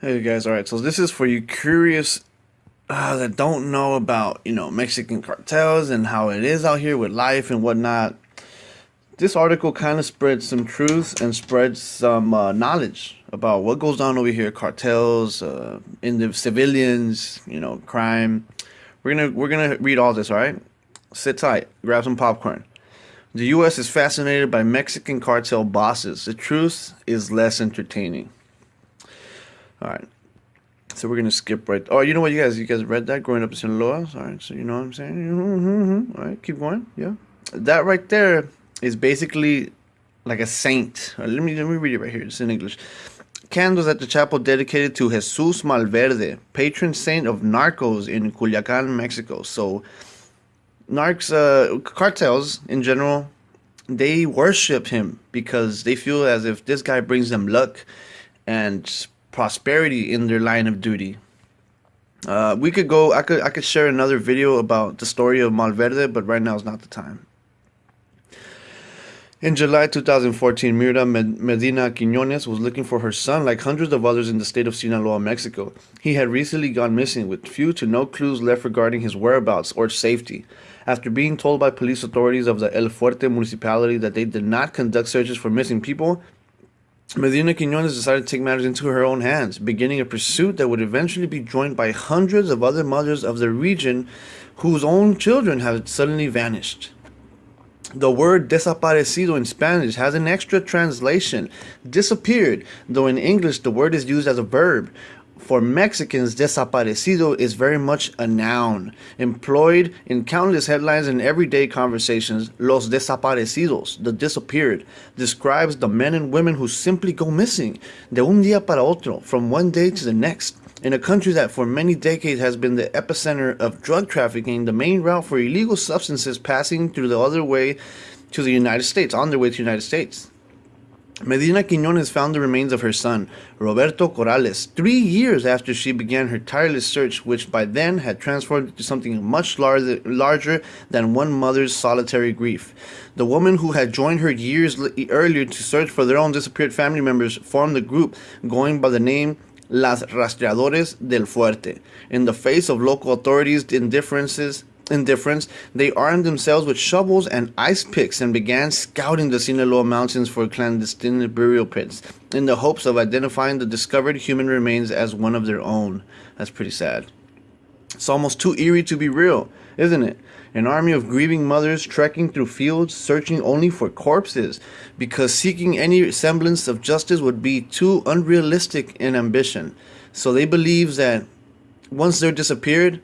Hey guys, alright, so this is for you curious uh, that don't know about, you know, Mexican cartels and how it is out here with life and whatnot. This article kind of spreads some truth and spreads some uh, knowledge about what goes on over here, cartels, uh, in the civilians, you know, crime. We're gonna we're gonna read all this, all right? Sit tight, grab some popcorn. The U.S. is fascinated by Mexican cartel bosses. The truth is less entertaining. All right. So we're gonna skip right. Oh, you know what, you guys, you guys read that growing up in Sinaloa. All right, so you know what I'm saying. Mm-hmm. All right, keep going. Yeah, that right there is basically like a saint. Let me let me read it right here. It's in English. Candles at the chapel dedicated to Jesus Malverde, patron saint of narcos in Culiacan, Mexico. So, narcs, uh, cartels in general, they worship him because they feel as if this guy brings them luck and prosperity in their line of duty. Uh, we could go. I could. I could share another video about the story of Malverde, but right now is not the time. In July 2014, Mirna Medina Quinones was looking for her son like hundreds of others in the state of Sinaloa, Mexico. He had recently gone missing with few to no clues left regarding his whereabouts or safety. After being told by police authorities of the El Fuerte municipality that they did not conduct searches for missing people, Medina Quinones decided to take matters into her own hands, beginning a pursuit that would eventually be joined by hundreds of other mothers of the region whose own children had suddenly vanished. The word desaparecido in Spanish has an extra translation, disappeared, though in English the word is used as a verb, for Mexicans, desaparecido is very much a noun, employed in countless headlines and everyday conversations. Los desaparecidos, the disappeared, describes the men and women who simply go missing, de un día para otro, from one day to the next. In a country that for many decades has been the epicenter of drug trafficking, the main route for illegal substances passing through the other way to the United States, on their way to the United States. Medina Quinones found the remains of her son, Roberto Corrales, three years after she began her tireless search, which by then had transformed into something much larger, larger than one mother's solitary grief. The woman who had joined her years earlier to search for their own disappeared family members formed a group going by the name Las Rastreadores del Fuerte. In the face of local authorities' indifferences, indifference, they armed themselves with shovels and ice picks and began scouting the Sinaloa mountains for clandestine burial pits in the hopes of identifying the discovered human remains as one of their own. That's pretty sad. It's almost too eerie to be real, isn't it? An army of grieving mothers trekking through fields, searching only for corpses, because seeking any semblance of justice would be too unrealistic in ambition. So they believe that once they're disappeared,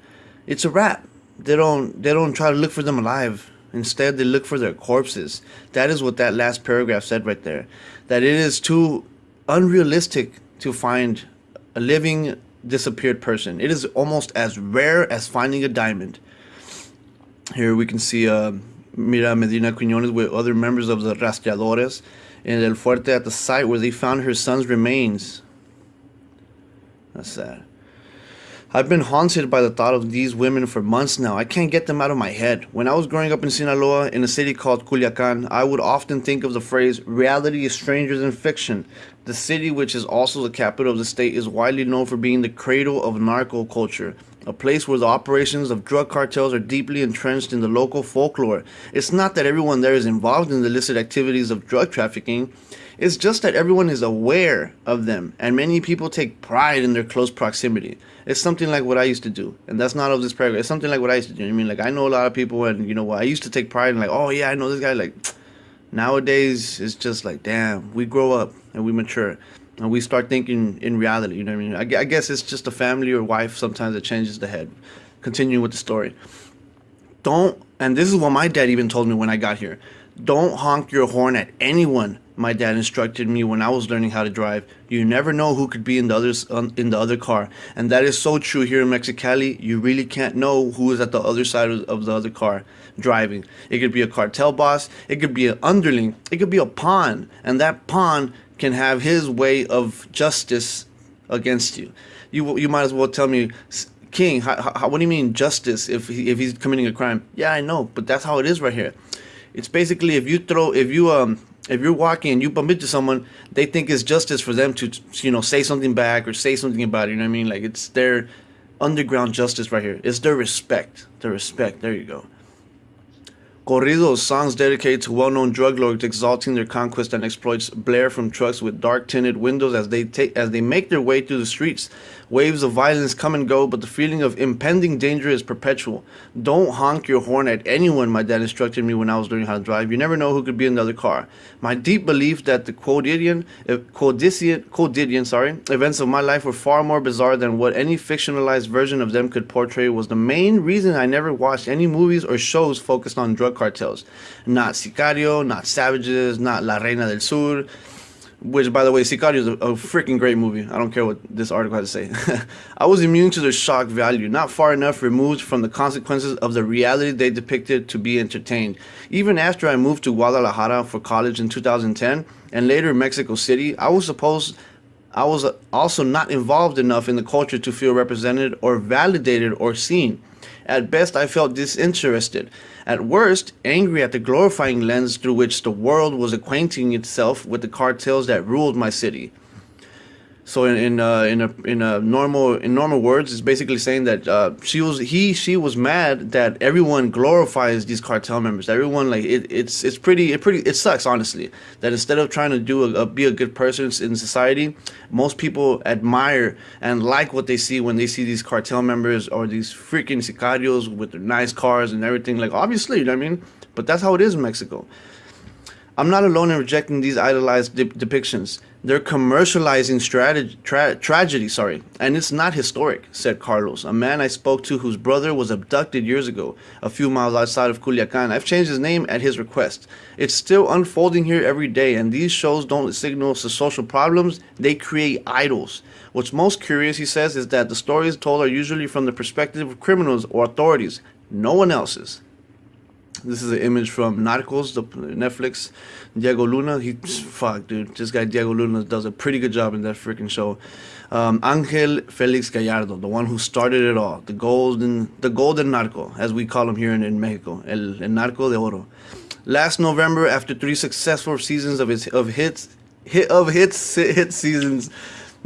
it's a wrap they don't they don't try to look for them alive. Instead, they look for their corpses. That is what that last paragraph said right there. That it is too unrealistic to find a living disappeared person. It is almost as rare as finding a diamond. Here we can see uh, Mirna Medina Quinones with other members of the Rastreadores in El Fuerte at the site where they found her son's remains. That's sad. I've been haunted by the thought of these women for months now. I can't get them out of my head. When I was growing up in Sinaloa, in a city called Culiacan, I would often think of the phrase, reality is stranger than fiction. The city, which is also the capital of the state, is widely known for being the cradle of narco culture, a place where the operations of drug cartels are deeply entrenched in the local folklore. It's not that everyone there is involved in the illicit activities of drug trafficking, it's just that everyone is aware of them, and many people take pride in their close proximity. It's something like what I used to do, and that's not of this paragraph. It's something like what I used to do. I mean, like I know a lot of people, and you know what I used to take pride in, like, oh yeah, I know this guy. Like nowadays, it's just like, damn, we grow up and we mature, and we start thinking in reality. You know what I mean? I, I guess it's just a family or wife sometimes that changes the head. Continuing with the story, don't. And this is what my dad even told me when I got here. Don't honk your horn at anyone my dad instructed me when I was learning how to drive. You never know who could be in the others in the other car, and that is so true here in Mexicali. You really can't know who is at the other side of, the other car driving. It could be a cartel boss, it could be an underling, it could be a pawn, and that pawn can have his way of justice against you. You you might as well tell me, King, how, how, what do you mean justice if he, if he's committing a crime? Yeah, I know, but that's how it is right here. It's basically if you throw if you um if you're walking and you bump into someone, they think it's justice for them to you know say something back or say something about it. You know what I mean? Like it's their underground justice right here. It's their respect. Their respect. There you go. Corridos, songs dedicated to well-known drug lords exalting their conquest and exploits blare from trucks with dark tinted windows as they take as they make their way through the streets. Waves of violence come and go, but the feeling of impending danger is perpetual. Don't honk your horn at anyone, my dad instructed me when I was learning how to drive. You never know who could be in the other car. My deep belief that the quotidian, uh, quotidian, quotidian sorry, events of my life were far more bizarre than what any fictionalized version of them could portray was the main reason I never watched any movies or shows focused on drug cartels. Not Sicario, not Savages, not La Reina del Sur which by the way, Sicario is a, a freaking great movie. I don't care what this article has to say. I was immune to their shock value, not far enough removed from the consequences of the reality they depicted to be entertained. Even after I moved to Guadalajara for college in 2010 and later Mexico City, I was supposed I was also not involved enough in the culture to feel represented or validated or seen. At best, I felt disinterested. At worst, angry at the glorifying lens through which the world was acquainting itself with the cartels that ruled my city. So in in uh, in a in a normal in normal words, it's basically saying that uh, she was he she was mad that everyone glorifies these cartel members. Everyone like it, it's it's pretty it pretty it sucks honestly that instead of trying to do a, a, be a good person in society, most people admire and like what they see when they see these cartel members or these freaking sicarios with their nice cars and everything. Like obviously, you know what I mean. But that's how it is in Mexico. I'm not alone in rejecting these idolized de- depictions. They're commercializing strategy, tra- tragedy, sorry, and it's not historic, said Carlos, a man I spoke to whose brother was abducted years ago, a few miles outside of Culiacan. I've changed his name at his request. It's still unfolding here every day, and these shows don't signal social problems, they create idols. What's most curious, he says, is that the stories told are usually from the perspective of criminals or authorities, no one else's. This is an image from Narcos, the Netflix. Diego Luna, he fuck, dude. This guy Diego Luna does a pretty good job in that freaking show. Um, Angel Felix Gallardo, the one who started it all, the golden, the golden narco, as we call him here in, in Mexico, el, el narco de oro. Last November, after three successful seasons of his of hits, hit of hits, hit seasons,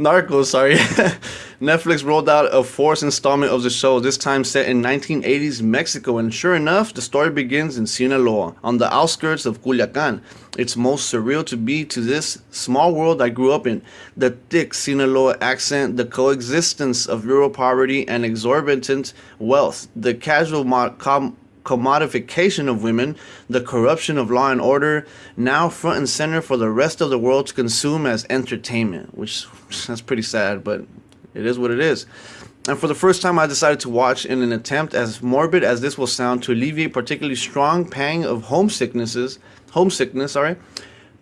Narcos, sorry. Netflix rolled out a fourth installment of the show, this time set in 1980s Mexico, and sure enough, the story begins in Sinaloa, on the outskirts of Culiacan. It's most surreal to be to this small world I grew up in. The thick Sinaloa accent, the coexistence of rural poverty and exorbitant wealth, the casual mo- com- commodification of women, the corruption of law and order, now front and center for the rest of the world to consume as entertainment, which that's pretty sad, but it is what it is. And for the first time, I decided to watch in an attempt, as morbid as this will sound, to alleviate particularly strong pang of homesicknesses, homesickness, sorry.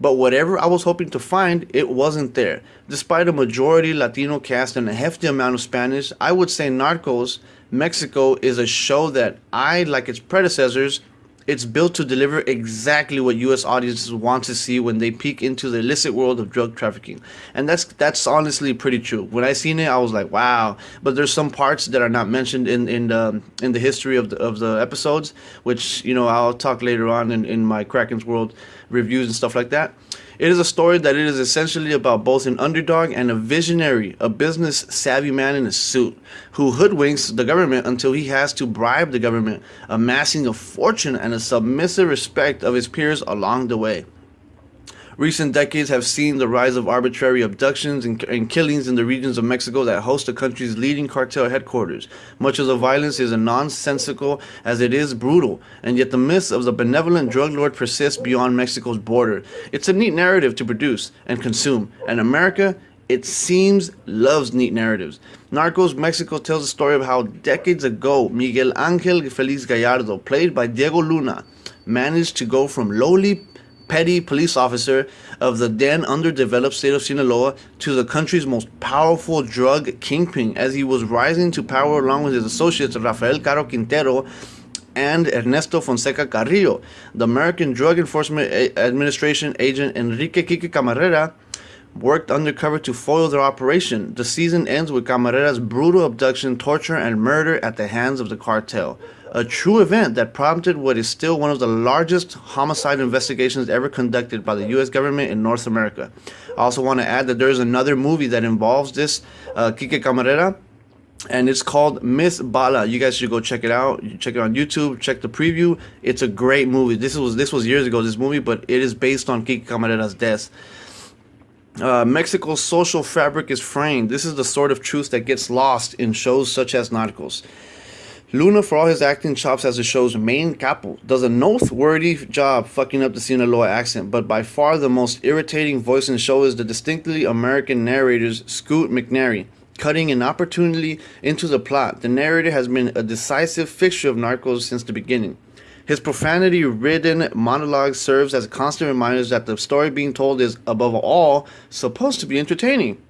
But whatever I was hoping to find, it wasn't there. Despite a majority Latino cast and a hefty amount of Spanish, I would say Narcos Mexico is a show that I, like its predecessors, it's built to deliver exactly what U.S. audiences want to see when they peek into the illicit world of drug trafficking, and that's that's honestly pretty true. When I seen it, I was like, wow. But there's some parts that are not mentioned in in the in the history of the of the episodes, which you know I'll talk later on in in my Kraken's World reviews and stuff like that. It is a story that it is essentially about both an underdog and a visionary, a business savvy man in a suit who hoodwinks the government until he has to bribe the government, amassing a fortune and a submissive respect of his peers along the way. Recent decades have seen the rise of arbitrary abductions and, and, killings in the regions of Mexico that host the country's leading cartel headquarters. Much of the violence is as nonsensical as it is brutal, and yet the myths of the benevolent drug lord persist beyond Mexico's border. It's a neat narrative to produce and consume, and America it seems loves neat narratives. Narcos Mexico tells the story of how decades ago Miguel Angel Felix Gallardo, played by Diego Luna, managed to go from lowly petty police officer of the then underdeveloped state of Sinaloa to the country's most powerful drug kingpin as he was rising to power along with his associates Rafael Caro Quintero and Ernesto Fonseca Carrillo. The American Drug Enforcement Administration agent Enrique Kike Camarena worked undercover to foil their operation. The season ends with Camarena's brutal abduction, torture, and murder at the hands of the cartel. A true event that prompted what is still one of the largest homicide investigations ever conducted by the U.S. government in North America. I also want to add that there is another movie that involves this, uh, Kike Camarena, and it's called Miss Bala. You guys should go check it out. You check it on YouTube. Check the preview. It's a great movie. This was this was years ago. This movie, but it is based on Kike Camarena's death. Uh, Mexico's social fabric is framed. This is the sort of truth that gets lost in shows such as Narcos. Luna, for all his acting chops as the show's main capo, does a noteworthy job fucking up the Sinaloa accent, but by far the most irritating voice in the show is the distinctly American narrator's Scoot McNairy cutting inopportunely into the plot. The narrator has been a decisive fixture of Narcos since the beginning. His profanity ridden monologue serves as constant reminders that the story being told is, above all, supposed to be entertaining.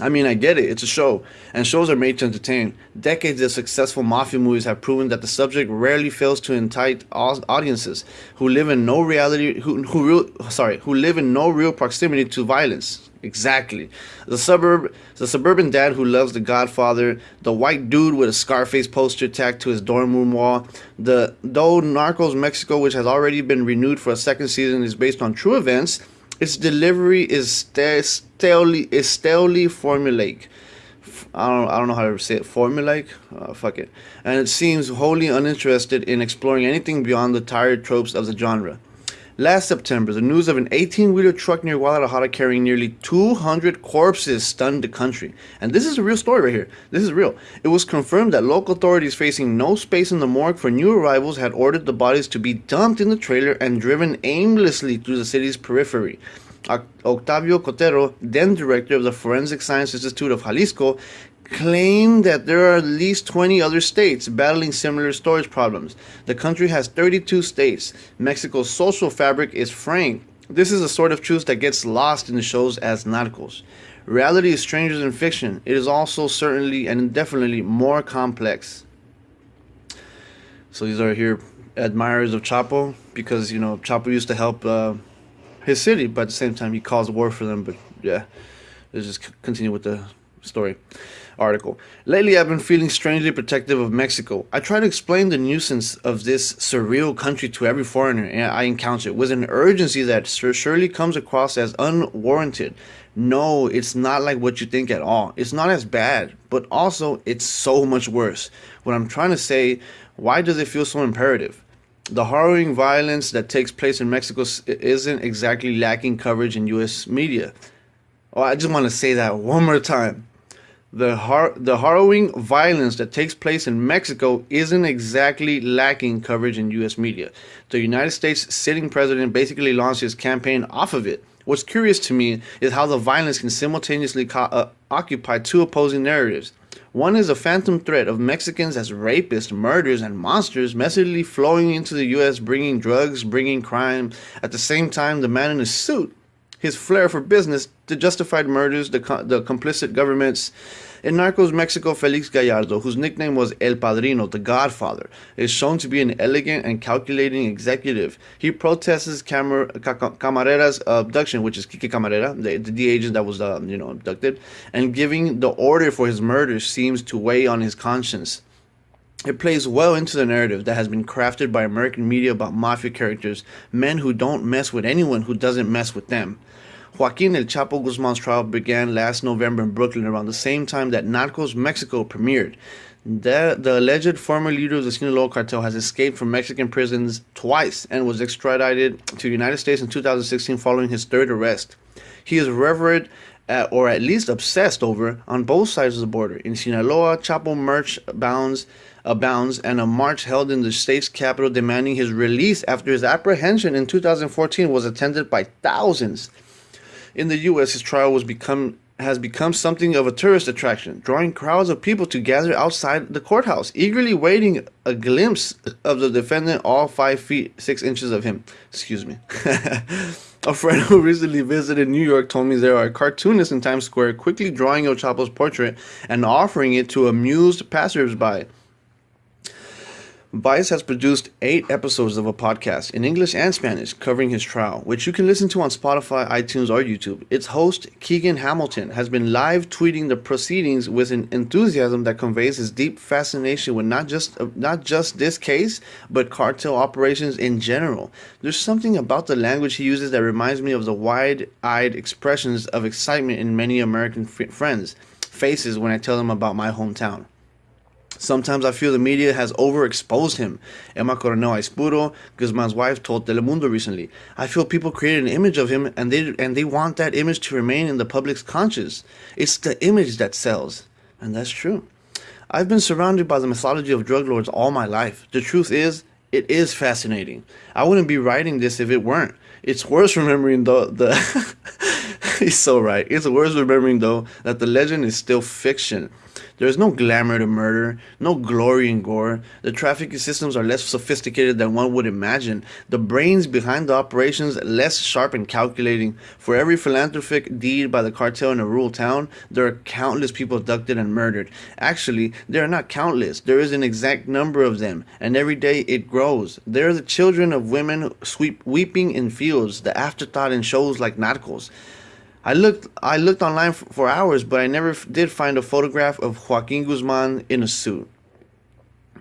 I mean, I get it, it's a show, and shows are made to entertain. Decades of successful mafia movies have proven that the subject rarely fails to entice audiences who live in no reality, who, who real, sorry, who live in no real proximity to violence. Exactly. The suburb the suburban dad who loves the Godfather, the white dude with a Scarface poster tacked to his dorm room wall. The though Narcos Mexico, which has already been renewed for a second season, is based on true events, its delivery is stalely is stalely formulaic. I don't I don't know how to say it. Formulaic, uh, fuck it. And it seems wholly uninterested in exploring anything beyond the tired tropes of the genre. Last September, the news of an 18 wheeler truck near Guadalajara carrying nearly 200 corpses stunned the country. And this is a real story right here. This is real. It was confirmed that local authorities, facing no space in the morgue for new arrivals, had ordered the bodies to be dumped in the trailer and driven aimlessly through the city's periphery. Octavio Cotero, then director of the Forensic Science Institute of Jalisco, claim that there are at least 20 other states battling similar storage problems. The country has 32 states. Mexico's social fabric is framed. This is a sort of truth that gets lost in the shows as narcos. Reality is stranger than fiction. It is also certainly and indefinitely more complex. So these are here admirers of Chapo because you know Chapo used to help uh, his city, but at the same time he caused war for them. But yeah, let's just continue with the story article. Lately, I've been feeling strangely protective of Mexico. I try to explain the nuisance of this surreal country to every foreigner I encounter with an urgency that surely comes across as unwarranted. No, it's not like what you think at all. It's not as bad, but also it's so much worse. What I'm trying to say, why does it feel so imperative? The harrowing violence that takes place in Mexico isn't exactly lacking coverage in US media. Oh, I just want to say that one more time the, har- the harrowing violence that takes place in Mexico isn't exactly lacking coverage in U.S. media. The United States sitting president basically launched his campaign off of it. What's curious to me is how the violence can simultaneously co- uh, occupy two opposing narratives. One is a phantom threat of Mexicans as rapists, murderers, and monsters, messily flowing into the U.S., bringing drugs, bringing crime. At the same time, the man in a suit his flair for business, the justified murders, the, the complicit governments. In Narcos Mexico, Felix Gallardo, whose nickname was El Padrino, the Godfather, is shown to be an elegant and calculating executive. He protests Camar- Camarena's abduction, which is Kike Camarena, the, the agent that was uh, you know abducted, and giving the order for his murder seems to weigh on his conscience. It plays well into the narrative that has been crafted by American media about mafia characters, men who don't mess with anyone who doesn't mess with them. Joaquin El Chapo Guzman's trial began last November in Brooklyn around the same time that Narcos Mexico premiered. The, the alleged former leader of the Sinaloa cartel has escaped from Mexican prisons twice and was extradited to the United States in 2016 following his third arrest. He is revered or at least obsessed over on both sides of the border. In Sinaloa, Chapo merch bounds abounds and a march held in the state's capital demanding his release after his apprehension in 2014 was attended by thousands in the U.S., his trial was become has become something of a tourist attraction, drawing crowds of people to gather outside the courthouse, eagerly waiting a glimpse of the defendant, all five feet six inches of him. Excuse me. a friend who recently visited New York told me there are cartoonists in Times Square quickly drawing El Chapo's portrait and offering it to amused passersby. Vice has produced eight episodes of a podcast in English and Spanish covering his trial, which you can listen to on Spotify, iTunes, or YouTube. Its host, Keegan Hamilton, has been live tweeting the proceedings with an enthusiasm that conveys his deep fascination with not just uh, not just this case, but cartel operations in general. There's something about the language he uses that reminds me of the wide-eyed expressions of excitement in many American f- friends' faces when I tell them about my hometown. Sometimes I feel the media has overexposed him. Emma Coronel Aispuro, Guzman's wife, told Telemundo recently. I feel people created an image of him and they and they want that image to remain in the public's conscience. It's the image that sells. And that's true. I've been surrounded by the mythology of drug lords all my life. The truth is, it is fascinating. I wouldn't be writing this if it weren't. It's worth remembering though the He's so right. It's worth remembering though that the legend is still fiction. There is no glamour to murder, no glory in gore. The trafficking systems are less sophisticated than one would imagine. The brains behind the operations less sharp and calculating. For every philanthropic deed by the cartel in a rural town, there are countless people abducted and murdered. Actually, there are not countless. There is an exact number of them, and every day it grows. They are the children of women sweep, weeping in fields, the afterthought in shows like Narcos. I looked I looked online for, hours, but I never did find a photograph of Joaquin Guzman in a suit.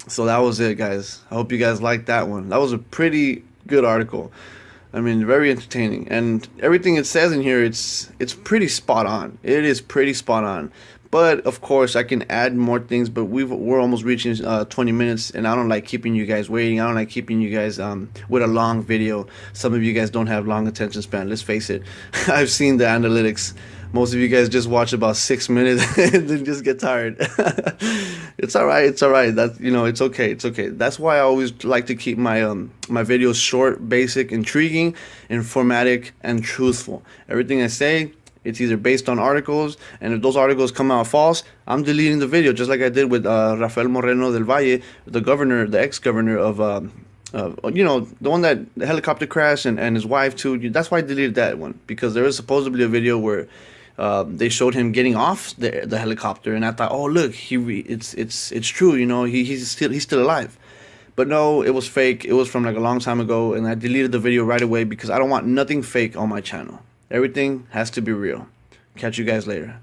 So that was it, guys. I hope you guys liked that one. That was a pretty good article. I mean, very entertaining, and everything it says in here, it's it's pretty spot on. It is pretty spot on. But of course, I can add more things. But we've we're almost reaching uh, 20 minutes, and I don't like keeping you guys waiting. I don't like keeping you guys um, with a long video. Some of you guys don't have long attention span. Let's face it. I've seen the analytics. Most of you guys just watch about six minutes and then just get tired. it's all right. It's all right. That you know, it's okay. It's okay. That's why I always like to keep my um my videos short, basic, intriguing, informatic, and truthful. Everything I say it's either based on articles, and if those articles come out false, I'm deleting the video, just like I did with uh, Rafael Moreno del Valle, the governor, the ex-governor of, uh, you know, the one that the helicopter crash and, and his wife too. That's why I deleted that one because there was supposedly a video where uh, they showed him getting off the the helicopter, and I thought, oh look, he it's it's it's true, you know, he he's still he's still alive. But no, it was fake. It was from like a long time ago, and I deleted the video right away because I don't want nothing fake on my channel. Everything has to be real. Catch you guys later.